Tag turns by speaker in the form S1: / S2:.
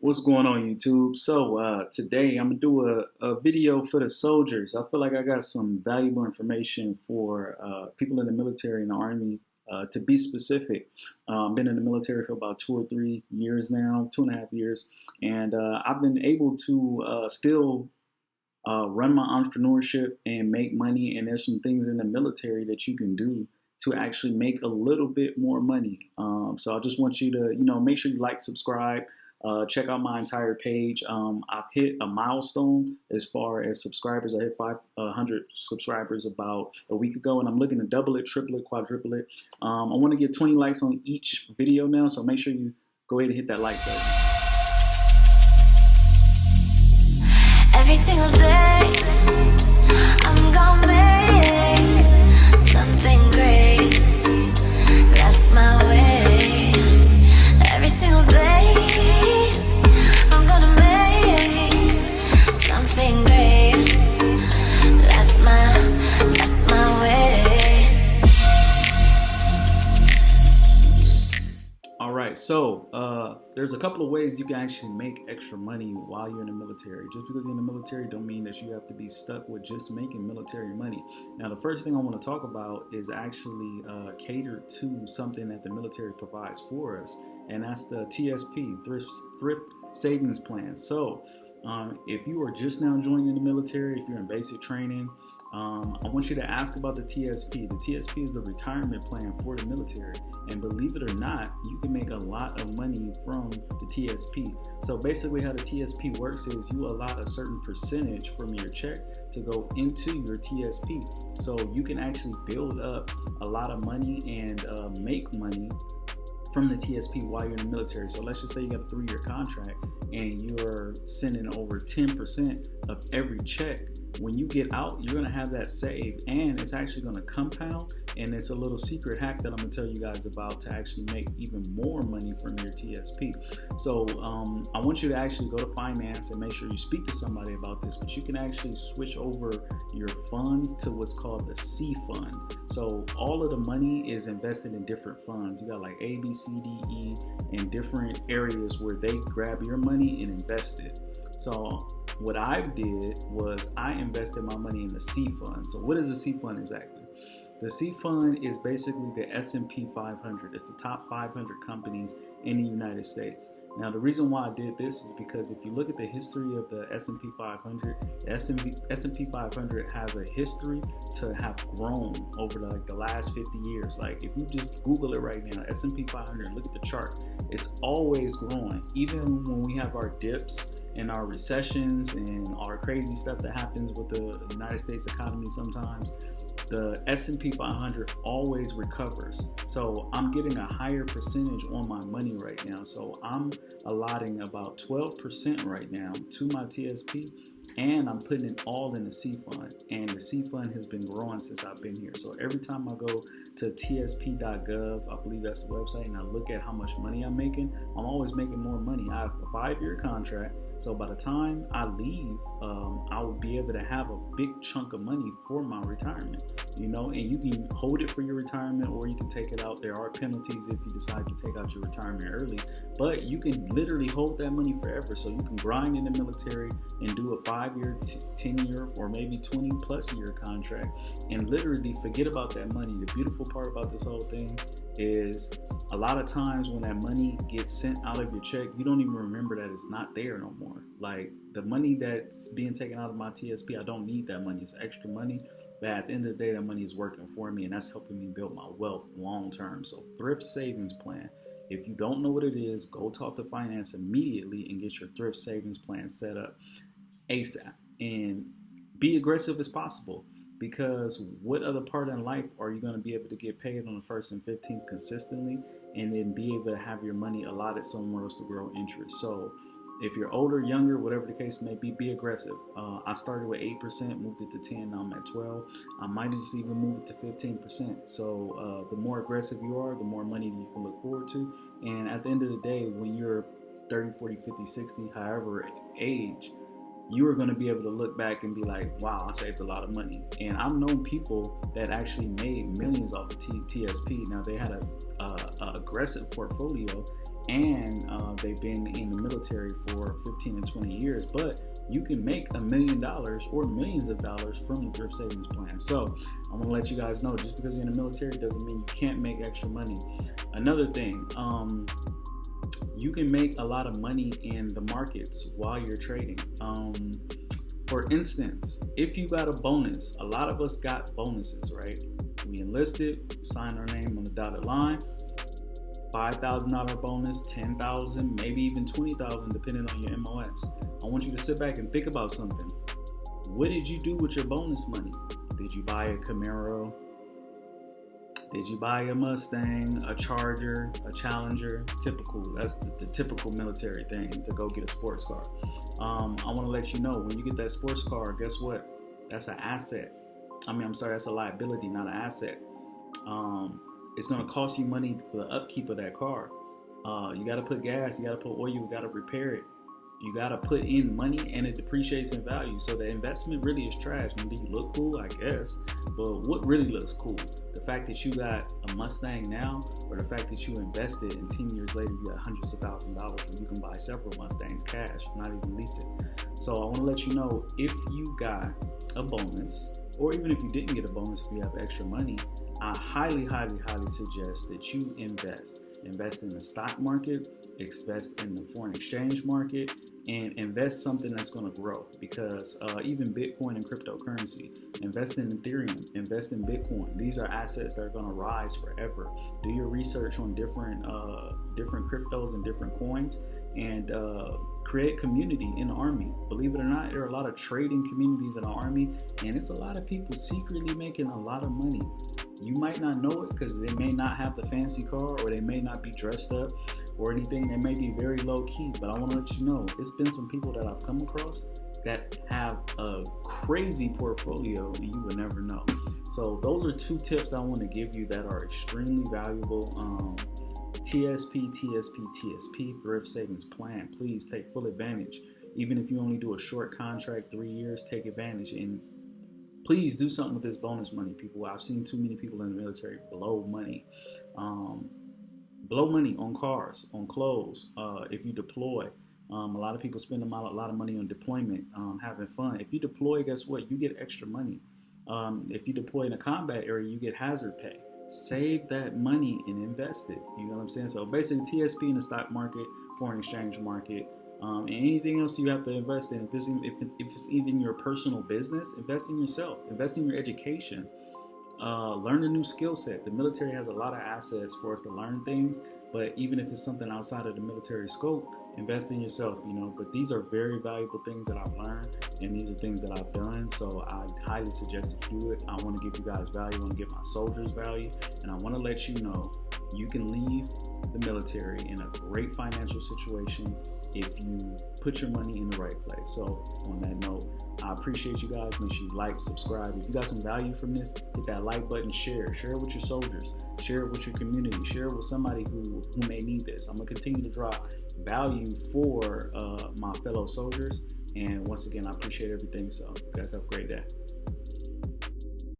S1: What's going on YouTube? So uh, today I'm gonna do a, a, video for the soldiers. I feel like I got some valuable information for uh, people in the military and the army. Uh, to be specific, I've um, been in the military for about two or three years now, two and a half years, and uh, I've been able to uh, still uh, run my entrepreneurship and make money. And there's some things in the military that you can do to actually make a little bit more money. Um, so I just want you to, you know, make sure you like, subscribe. Uh, check out my entire page. Um, I've hit a milestone as far as subscribers. I hit 500 subscribers about a week ago, and I'm looking to double it, triple it, quadruple it. Um, I want to get 20 likes on each video now, so make sure you go ahead and hit that like button. Every single day, there's a couple of ways you can actually make extra money while you're in the military. Just because you're in the military don't mean that you have to be stuck with just making military money. Now, the first thing I want to talk about is actually uh, cater to something that the military provides for us, and that's the TSP, Thrift, Thrift Savings Plan. So um, if you are just now joining the military, if you're in basic training, um, I want you to ask about the TSP. The TSP is the retirement plan for the military. And believe it or not, you can make a lot of money from the TSP. So basically how the TSP works is you allot a certain percentage from your check to go into your TSP. So you can actually build up a lot of money and uh, make money from the TSP while you're in the military. So let's just say you got a three-year contract and you're sending over 10% of every check when you get out, you're gonna have that saved and it's actually gonna compound and it's a little secret hack that I'm gonna tell you guys about to actually make even more money from your TSP. So um, I want you to actually go to finance and make sure you speak to somebody about this, but you can actually switch over your funds to what's called the C fund. So all of the money is invested in different funds. You got like A, B, C, D, E, and different areas where they grab your money and invest it. So what I did was I invested my money in the C fund. So what is the C fund exactly? The C fund is basically the S&P 500. It's the top 500 companies in the United States. Now the reason why I did this is because if you look at the history of the S&P 500, the S&P 500 has a history to have grown over the, like the last 50 years. Like if you just Google it right now, S&P 500, look at the chart, it's always growing. Even when we have our dips and our recessions and our crazy stuff that happens with the United States economy sometimes, the S&P 500 always recovers. So I'm getting a higher percentage on my money right now. So I'm allotting about 12% right now to my TSP and I'm putting it all in the C fund. And the C fund has been growing since I've been here. So every time I go to tsp.gov, I believe that's the website, and I look at how much money I'm making, I'm always making more money. I have a five year contract so by the time I leave, um, I will be able to have a big chunk of money for my retirement, you know, and you can hold it for your retirement or you can take it out. There are penalties if you decide to take out your retirement early, but you can literally hold that money forever. So you can grind in the military and do a five year, 10 year, or maybe 20 plus year contract and literally forget about that money. The beautiful part about this whole thing is a lot of times when that money gets sent out of your check, you don't even remember that it's not there no more. Like the money that's being taken out of my TSP, I don't need that money. It's extra money. But at the end of the day, that money is working for me and that's helping me build my wealth long term. So thrift savings plan. If you don't know what it is, go talk to finance immediately and get your thrift savings plan set up ASAP and be aggressive as possible because what other part in life are you going to be able to get paid on the first and 15th consistently and then be able to have your money allotted somewhere else to grow interest? So if you're older younger whatever the case may be be aggressive. Uh, i started with 8% moved it to 10 now i'm at 12 i might just even move it to 15% so uh, the more aggressive you are the more money you can look forward to. And at the end of the day when you're 30 40 50 60 however age you are going to be able to look back and be like, wow, I saved a lot of money. And I've known people that actually made millions off of T TSP. Now they had a, a, a aggressive portfolio and uh, they've been in the military for 15 and 20 years. But you can make a million dollars or millions of dollars from the thrift savings plan. So I'm gonna let you guys know just because you're in the military doesn't mean you can't make extra money. Another thing, um, you can make a lot of money in the markets while you're trading. Um, for instance, if you got a bonus, a lot of us got bonuses, right? We enlisted, signed our name on the dotted line, $5,000 bonus, 10,000, maybe even 20,000 depending on your MOS. I want you to sit back and think about something. What did you do with your bonus money? Did you buy a Camaro? Did you buy a Mustang, a Charger, a Challenger? Typical. That's the, the typical military thing to go get a sports car. Um, I want to let you know when you get that sports car, guess what? That's an asset. I mean, I'm sorry, that's a liability, not an asset. Um, it's going to cost you money for the upkeep of that car. Uh, you got to put gas, you got to put oil, you got to repair it you got to put in money and it depreciates in value. So the investment really is trash. I mean, do you look cool? I guess. But what really looks cool? The fact that you got a Mustang now, or the fact that you invested and 10 years later you got hundreds of thousands of dollars and you can buy several Mustangs cash, not even lease it. So I want to let you know if you got a bonus, or even if you didn't get a bonus, if you have extra money, I highly, highly, highly suggest that you invest invest in the stock market, invest in the foreign exchange market, and invest something that's going to grow. Because uh, even Bitcoin and cryptocurrency, invest in Ethereum, invest in Bitcoin. These are assets that are going to rise forever. Do your research on different uh, different cryptos and different coins, and uh, create community in the army. Believe it or not, there are a lot of trading communities in the army, and it's a lot of people secretly making a lot of money you might not know it because they may not have the fancy car or they may not be dressed up or anything. They may be very low key, but I want to let you know it's been some people that I've come across that have a crazy portfolio and you would never know. So those are two tips I want to give you that are extremely valuable. Um, TSP, TSP, TSP, Thrift Savings Plan. Please take full advantage. Even if you only do a short contract, three years, take advantage and please do something with this bonus money, people. I've seen too many people in the military blow money. Um, blow money on cars, on clothes. Uh, if you deploy, um, a lot of people spend a lot of money on deployment, um, having fun. If you deploy, guess what? You get extra money. Um, if you deploy in a combat area, you get hazard pay. Save that money and invest it. You know what I'm saying? So basically, TSP in the stock market, foreign exchange market, um, and anything else you have to invest in, if it's, if, if it's even your personal business, invest in yourself, invest in your education, uh, learn a new skill set. The military has a lot of assets for us to learn things, but even if it's something outside of the military scope, invest in yourself, you know. But these are very valuable things that I've learned, and these are things that I've done. So I highly suggest you do it. I want to give you guys value. I want to give my soldiers value, and I want to let you know you can leave the military in a great financial situation if you put your money in the right place. So, on that note, I appreciate you guys. Make sure you like, subscribe. If you got some value from this, hit that like button, share. Share it with your soldiers. Share it with your community. Share it with somebody who, who may need this. I'm going to continue to drop value for uh, my fellow soldiers. And once again, I appreciate everything. So, you guys have a great day.